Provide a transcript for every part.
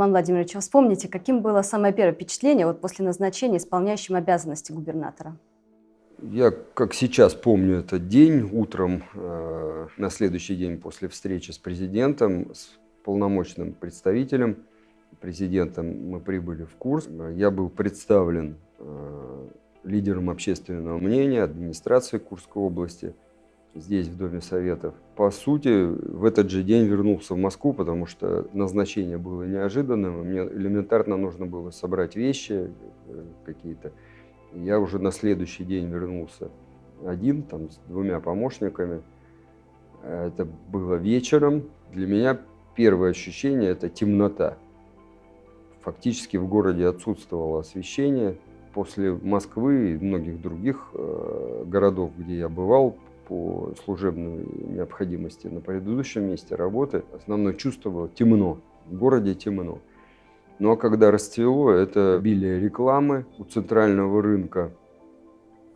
Роман Владимирович, вспомните, каким было самое первое впечатление вот после назначения исполняющим обязанности губернатора? Я, как сейчас помню этот день, утром, э, на следующий день после встречи с президентом, с полномочным представителем, президентом мы прибыли в Курск. Я был представлен э, лидером общественного мнения, администрации Курской области, здесь, в Доме Советов. По сути, в этот же день вернулся в Москву, потому что назначение было неожиданным. Мне элементарно нужно было собрать вещи э, какие-то. Я уже на следующий день вернулся один, там, с двумя помощниками. Это было вечером. Для меня первое ощущение – это темнота. Фактически в городе отсутствовало освещение. После Москвы и многих других э, городов, где я бывал по служебной необходимости на предыдущем месте работы, основное чувство было темно. В городе темно. Ну а когда расцвело, это обилие рекламы у центрального рынка.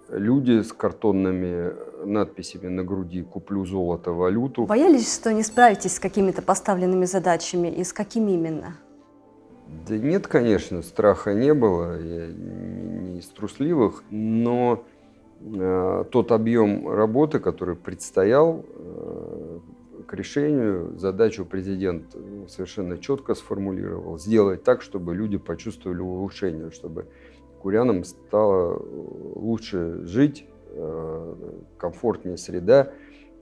Люди с картонными надписями на груди «Куплю золото, валюту». Боялись, что не справитесь с какими-то поставленными задачами? И с какими именно? Да нет, конечно, страха не было, я не из трусливых, но тот объем работы, который предстоял, э, к решению задачу президент э, совершенно четко сформулировал. Сделать так, чтобы люди почувствовали улучшение, чтобы курянам стало э, лучше жить, э, комфортнее среда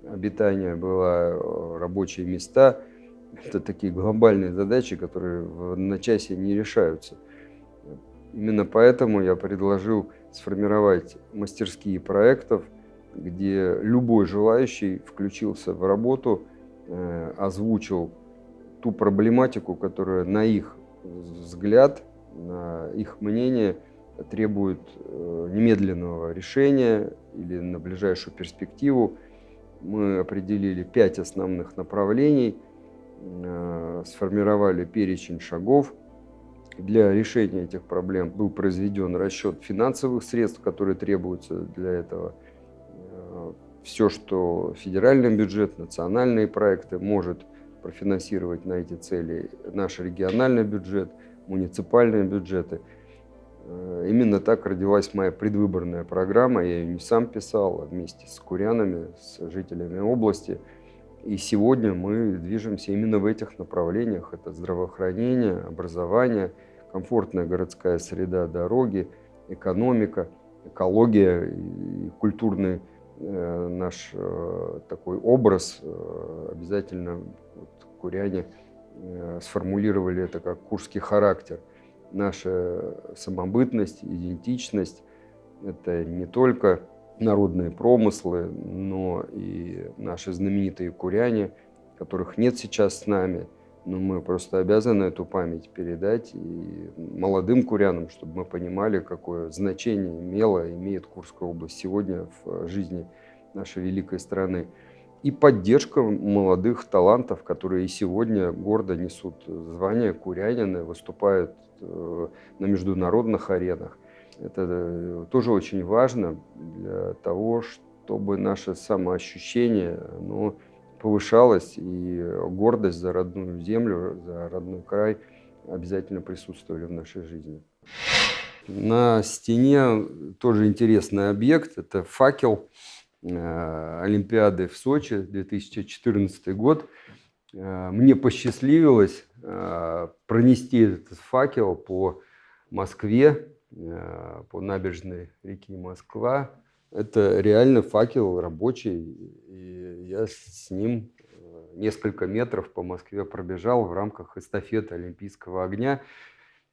обитания была, рабочие места. Это такие глобальные задачи, которые в одночасье не решаются. Именно поэтому я предложил сформировать мастерские проектов, где любой желающий включился в работу Э, озвучил ту проблематику, которая на их взгляд, на их мнение требует э, немедленного решения или на ближайшую перспективу. Мы определили пять основных направлений, э, сформировали перечень шагов. Для решения этих проблем был произведен расчет финансовых средств, которые требуются для этого все, что федеральный бюджет, национальные проекты может профинансировать на эти цели, наш региональный бюджет, муниципальные бюджеты. Э, именно так родилась моя предвыборная программа. Я ее не сам писал, а вместе с курянами, с жителями области. И сегодня мы движемся именно в этих направлениях. Это здравоохранение, образование, комфортная городская среда, дороги, экономика, экология и культурный Э, наш э, такой образ, э, обязательно вот, куряне сформулировали это как курский характер. Наша самобытность, идентичность – это не только народные промыслы, но и наши знаменитые куряне, которых нет сейчас с нами, но мы просто обязаны эту память передать и молодым курянам, чтобы мы понимали, какое значение имела, имеет Курская область сегодня в жизни нашей великой страны. И поддержка молодых талантов, которые и сегодня гордо несут звание курянина, выступают э, на международных аренах. Это э, тоже очень важно для того, чтобы наше самоощущение оно повышалось, и гордость за родную землю, за родной край обязательно присутствовали в нашей жизни. На стене тоже интересный объект. Это факел Э, Олимпиады в Сочи 2014 год. Э, мне посчастливилось пронести этот факел по Москве, по набережной реки Москва. Это реально факел рабочий, и я с ним несколько метров по Москве пробежал в рамках эстафеты Олимпийского огня.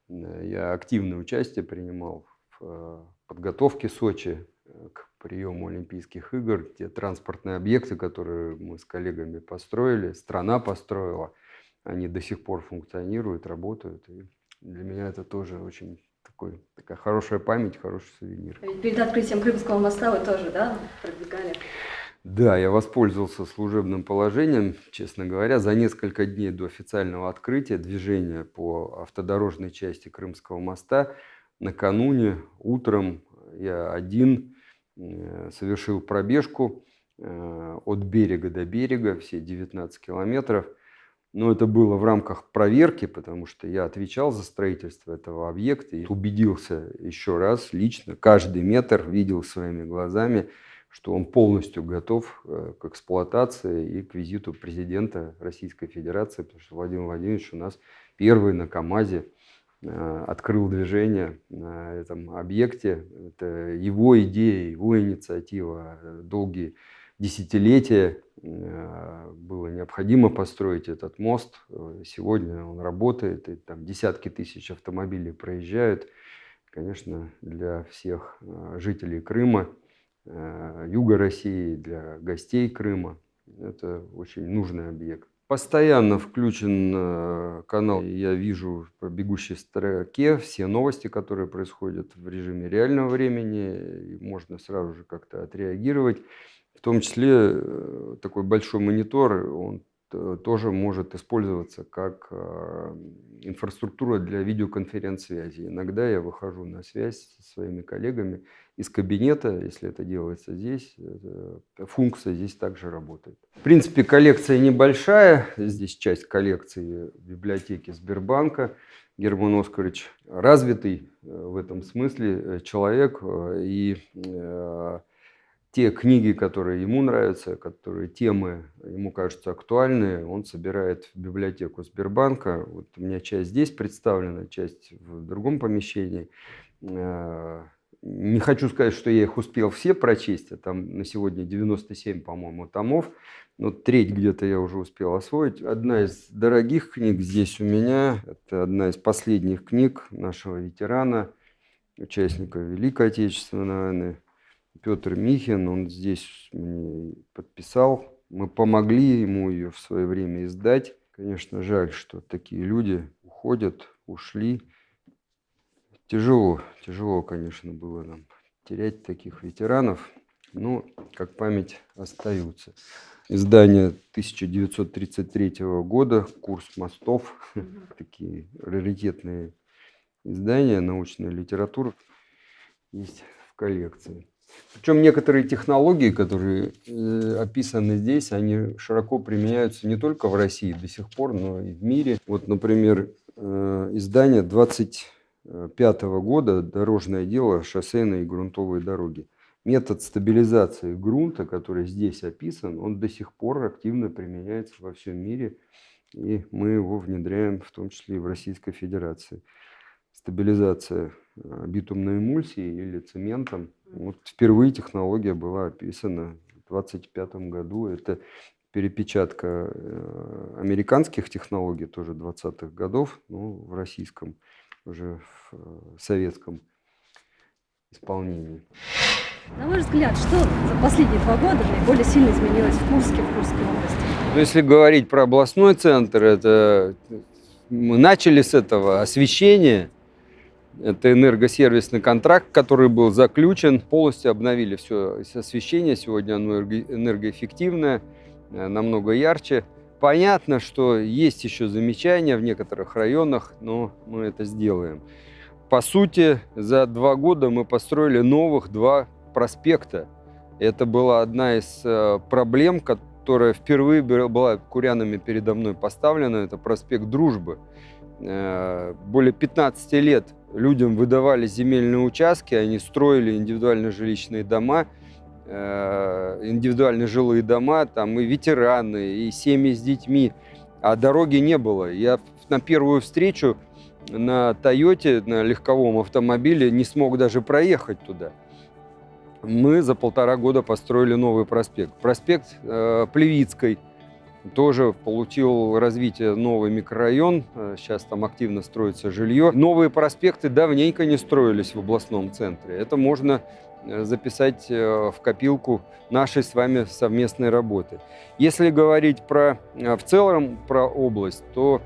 Я активное участие принимал в подготовке Сочи к приему Олимпийских игр, те транспортные объекты, которые мы с коллегами построили, страна построила, они до сих пор функционируют, работают. И для меня это тоже очень такой, такая хорошая память, хороший сувенир. А перед открытием Крымского моста вы тоже, да, продвигали? Да, я воспользовался служебным положением, честно говоря, за несколько дней до официального открытия движения по автодорожной части Крымского моста. Накануне утром я один Э, совершил пробежку э, от берега до берега, все 19 километров. Но это было в рамках проверки, потому что я отвечал за строительство этого объекта и убедился еще раз лично, каждый метр видел своими глазами, что он полностью готов э, к эксплуатации и к визиту президента Российской Федерации, потому что Владимир Владимирович у нас первый на КАМАЗе э, открыл движение на этом объекте. Это его идея, его инициатива, долгие десятилетия э, было необходимо построить этот мост. Сегодня он работает, и там десятки тысяч автомобилей проезжают. Конечно, для всех жителей Крыма Э, юга России, для гостей Крыма. Это очень нужный объект. Постоянно включен э, канал, я вижу по бегущей строке все новости, которые происходят в режиме реального времени, и можно сразу же как-то отреагировать. В том числе э, такой большой монитор, он тоже может использоваться как а, инфраструктура для видеоконференц-связи. Иногда я выхожу на связь со своими коллегами из кабинета, если это делается здесь, функция здесь также работает. В принципе, коллекция небольшая, здесь часть коллекции библиотеки Сбербанка. Герман Оскарович развитый э, в этом смысле э, человек, э, и те книги, которые ему нравятся, которые темы ему кажутся актуальны, он собирает в библиотеку Сбербанка. Вот у меня часть здесь представлена, часть в другом помещении. Э, не хочу сказать, что я их успел все прочесть, а там на сегодня 97, по-моему, томов. Но треть где-то я уже успел освоить. Одна из дорогих книг здесь у меня, это одна из последних книг нашего ветерана, участника Великой Отечественной войны, Петр Михин, он здесь мне подписал. Мы помогли ему ее в свое время издать. Конечно, жаль, что такие люди уходят, ушли. Тяжело, тяжело, конечно, было нам терять таких ветеранов, но как память остаются. Издание 1933 года, курс мостов, такие раритетные издания, научная литература есть в коллекции. Причем некоторые технологии, которые э, описаны здесь, они широко применяются не только в России до сих пор, но и в мире. Вот, например, э, издание 25 года «Дорожное дело. Шоссейные и грунтовые дороги». Метод стабилизации грунта, который здесь описан, он до сих пор активно применяется во всем мире, и мы его внедряем в том числе и в Российской Федерации. Стабилизация э, битумной эмульсией или цементом вот впервые технология была описана в 2025 году. Это перепечатка э, американских технологий тоже 20-х годов, ну, в российском, уже в э, советском исполнении. На ваш взгляд, что за последние два года наиболее сильно изменилось в Курске, в Курской области? Ну, если говорить про областной центр, это мы начали с этого освещения, это энергосервисный контракт, который был заключен. Полностью обновили все освещение. Сегодня оно энергоэффективное, э, намного ярче. Понятно, что есть еще замечания в некоторых районах, но мы это сделаем. По сути, за два года мы построили новых два проспекта. Это была одна из э, проблем, которая впервые была курянами передо мной поставлена. Это проспект Дружбы. Э, более 15 лет людям выдавали земельные участки, они строили индивидуальные жилищные дома, э, индивидуальные жилые дома, там и ветераны, и семьи с детьми, а дороги не было. Я на первую встречу на Тойоте, на легковом автомобиле не смог даже проехать туда. Мы за полтора года построили новый проспект. Проспект э, Плевицкой – тоже получил развитие новый микрорайон, э, сейчас там активно строится жилье. Новые проспекты давненько не строились в областном центре. Это можно э, записать э, в копилку нашей с вами совместной работы. Если говорить про, в целом про область, то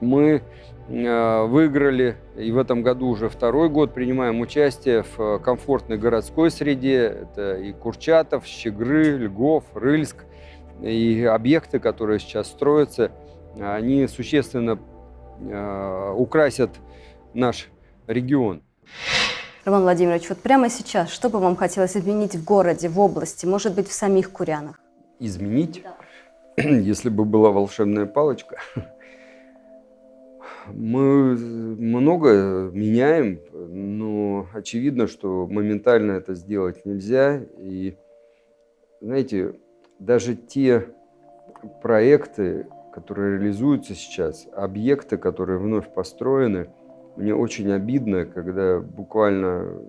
мы выиграли и в этом году уже второй год принимаем участие в комфортной городской среде. Это и Курчатов, Щегры, Льгов, Рыльск и объекты, которые сейчас строятся, они существенно э, украсят наш регион. Роман Владимирович, вот прямо сейчас, что бы вам хотелось изменить в городе, в области, может быть, в самих Курянах? Изменить? Да. если бы была волшебная палочка, мы много меняем, но очевидно, что моментально это сделать нельзя. И, знаете, даже те проекты, которые реализуются сейчас, объекты, которые вновь построены, мне очень обидно, когда буквально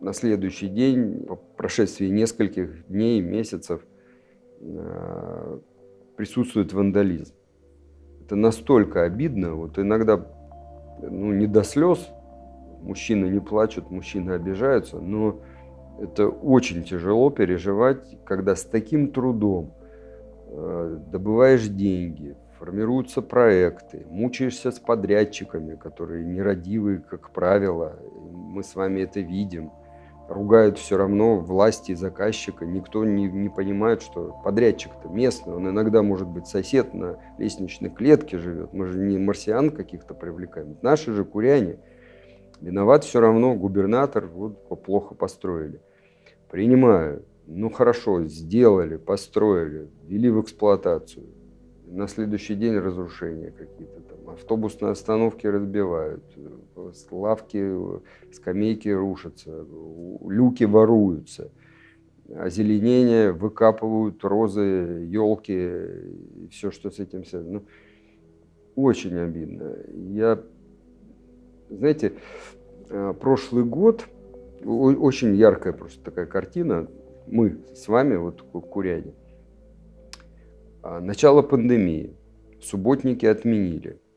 на следующий день, по прошествии нескольких дней, месяцев, э, присутствует вандализм. Это настолько обидно, вот иногда ну, не до слез, мужчины не плачут, мужчины обижаются, но это очень тяжело переживать, когда с таким трудом э, добываешь деньги, формируются проекты, мучаешься с подрядчиками, которые нерадивые, как правило, мы с вами это видим – ругают все равно власти и заказчика. Никто не, не понимает, что подрядчик-то местный, он иногда может быть сосед на лестничной клетке живет. Мы же не марсиан каких-то привлекаем. Наши же куряне. Виноват все равно губернатор, вот плохо построили. Принимаю. Ну хорошо, сделали, построили, ввели в эксплуатацию. На следующий день разрушения какие-то там. Автобусные остановки разбивают, лавки, скамейки рушатся, люки воруются, озеленение выкапывают розы, елки, все, что с этим связано. Ну, очень обидно. Я, знаете, э, прошлый год, очень яркая просто такая картина, мы с вами, вот куряне, а, начало пандемии, субботники отменили –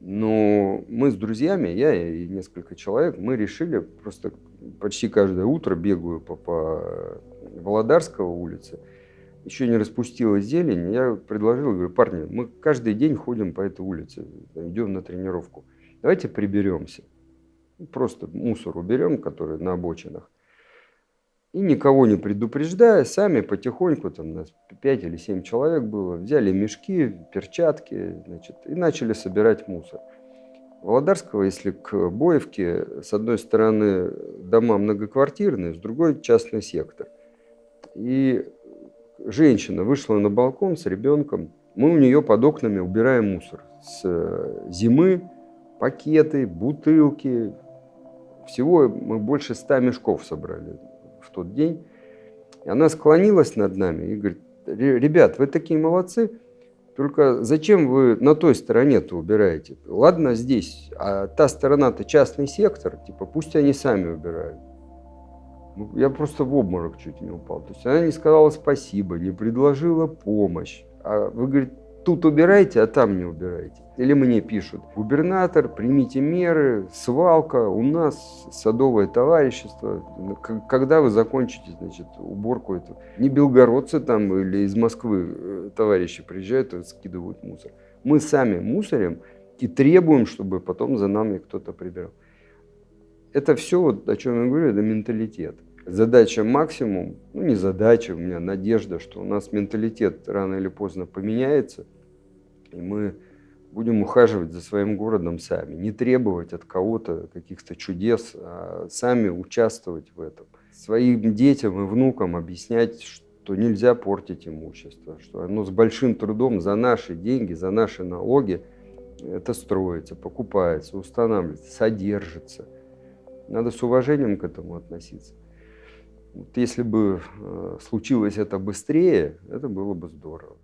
но мы с друзьями, я и несколько человек, мы решили просто почти каждое утро бегаю по, по Володарского улице, еще не распустилась зелень, я предложил, говорю, парни, мы каждый день ходим по этой улице, идем на тренировку, давайте приберемся, просто мусор уберем, который на обочинах, и никого не предупреждая, сами потихоньку, там нас 5 или 7 человек было, взяли мешки, перчатки, значит, и начали собирать мусор. Володарского, если к Боевке, с одной стороны дома многоквартирные, с другой частный сектор. И женщина вышла на балкон с ребенком, мы у нее под окнами убираем мусор. С зимы пакеты, бутылки, всего мы больше ста мешков собрали в тот день. И она склонилась над нами и говорит, ребят, вы такие молодцы, только зачем вы на той стороне-то убираете? Ладно здесь, а та сторона-то частный сектор, типа пусть они сами убирают. Ну, я просто в обморок чуть не упал. То есть она не сказала спасибо, не предложила помощь. А вы, говорит, тут убирайте, а там не убирайте. Или мне пишут, губернатор, примите меры, свалка, у нас садовое товарищество. Когда вы закончите, значит, уборку эту? Не белгородцы там или из Москвы э, товарищи приезжают и скидывают мусор. Мы сами мусорим и требуем, чтобы потом за нами кто-то прибирал. Это все, вот, о чем я говорю, это менталитет. Задача максимум, ну не задача, у меня надежда, что у нас менталитет рано или поздно поменяется – и мы будем ухаживать за своим городом сами, не требовать от кого-то каких-то чудес, а сами участвовать в этом. Своим детям и внукам объяснять, что нельзя портить имущество, что оно с большим трудом за наши деньги, за наши налоги это строится, покупается, устанавливается, содержится. Надо с уважением к этому относиться. Вот если бы э, случилось это быстрее, это было бы здорово.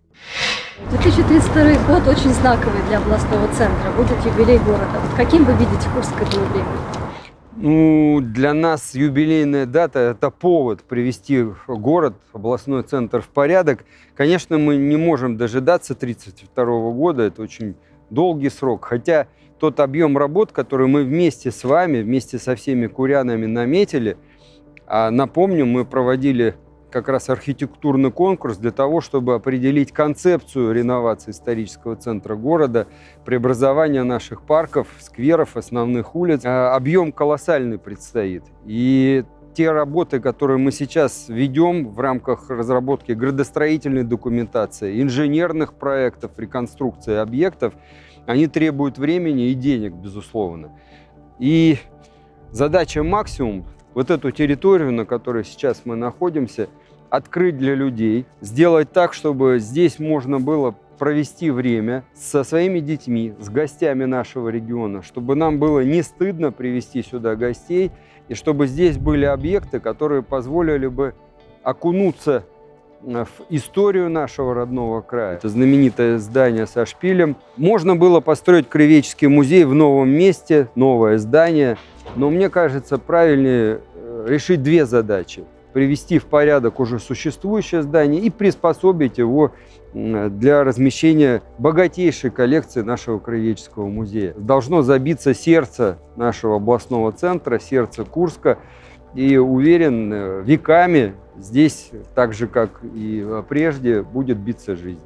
2032 год очень знаковый для областного центра. Будет юбилей города. Вот каким вы видите курс к этому времени? Ну, для нас юбилейная дата – это повод привести город, областной центр в порядок. Конечно, мы не можем дожидаться 1932 года, это очень долгий срок. Хотя тот объем работ, который мы вместе с вами, вместе со всеми курянами наметили, а напомню, мы проводили как раз архитектурный конкурс для того, чтобы определить концепцию реновации исторического центра города, преобразования наших парков, скверов, основных улиц. Э, объем колоссальный предстоит. И те работы, которые мы сейчас ведем в рамках разработки градостроительной документации, инженерных проектов, реконструкции объектов, они требуют времени и денег, безусловно. И задача максимум вот эту территорию, на которой сейчас мы находимся – открыть для людей, сделать так, чтобы здесь можно было провести время со своими детьми, с гостями нашего региона, чтобы нам было не стыдно привести сюда гостей, и чтобы здесь были объекты, которые позволили бы окунуться в историю нашего родного края. Это знаменитое здание со шпилем. Можно было построить краеведческий музей в новом месте, новое здание, но мне кажется, правильнее э, решить две задачи. Привести в порядок уже существующее здание и приспособить его для размещения богатейшей коллекции нашего краеведческого музея. Должно забиться сердце нашего областного центра, сердце Курска. И уверен, э, веками здесь, так же как и э, прежде, будет биться жизнь.